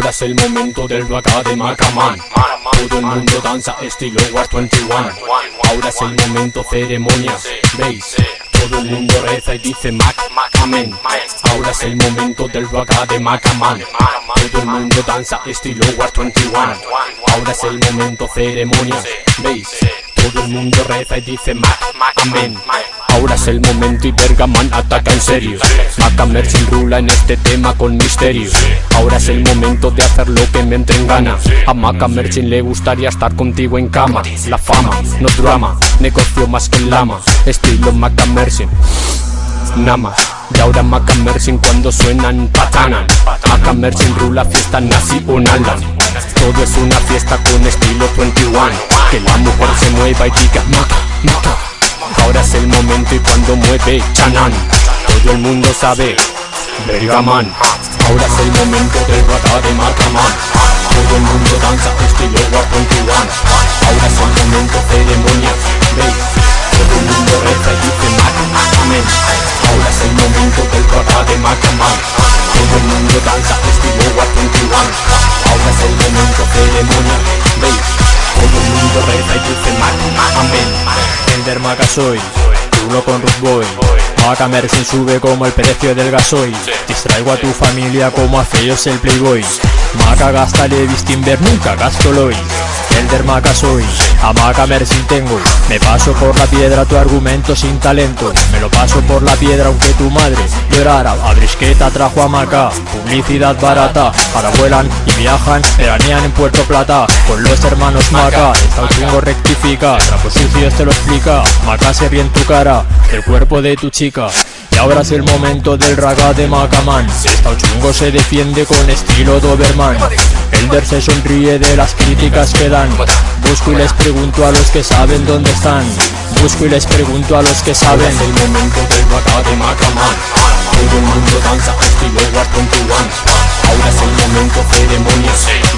es el momento del vaca de Macaman Todo el mundo danza estilo War 21 Ahora es el momento ceremonia ¿Veis? Todo el mundo reza y dice Mac, Amén. Ahora es el momento del vaca de Macaman Todo el mundo danza estilo War 21 Ahora es el momento ceremonia ¿Veis? Todo el mundo reza y dice Mac, Amén Ahora es el momento y Bergaman ataca en serio. Macamer sin rula en este tema con misterio. Ahora es el momento de hacer lo que me entre en gana. A Macamerchin le gustaría estar contigo en cama. La fama, no drama, negocio más que lama. Estilo Macamerchin Nada más. Y ahora Macamerchin cuando suenan patanan Macamerchin rula fiesta nazi nalan Todo es una fiesta con estilo 21 Que la mujer se mueva y diga Maca, Maca Ahora es el momento y cuando mueve Chanan. Todo el mundo sabe Bergaman Ahora es el momento del rata de Macaman Todo el mundo danza estilo War 21 Ahora es el momento ceremonia ¿Veis? Todo el mundo reza y dice Amén Ahora es el momento del rata de Macaman Todo el mundo danza estilo War 21 Ahora es el momento ceremonia ¿Veis? Todo el mundo reza y dice Ender Maca soy, uno con Ruth Boy. Maca Mersin sube como el precio del gasoil. Distraigo a tu familia como a feos el playboy. Maca gasta Levis Timber, nunca gasto Lois Elder Maca soy, a Maca Mersin tengo. Me paso por la piedra tu argumento sin talento. Me lo paso por la piedra aunque tu madre llorara A brisqueta trajo a Maca, publicidad barata. Ahora vuelan y viajan, veranean en Puerto Plata. Con los hermanos Maca, está un chingo rectifica. Trapo sucio te lo explica, Maca se ríe en tu cara El cuerpo de tu chica ahora es el momento del raga de Macaman. Esta chungo se defiende con estilo Doberman. Elder se sonríe de las críticas que dan. Busco y les pregunto a los que saben dónde están. Busco y les pregunto a los que Ahora saben. Es el momento del vaca de Macaman. Todo el mundo danza estilo 21 Ahora es el momento ceremonia. ¿Veis?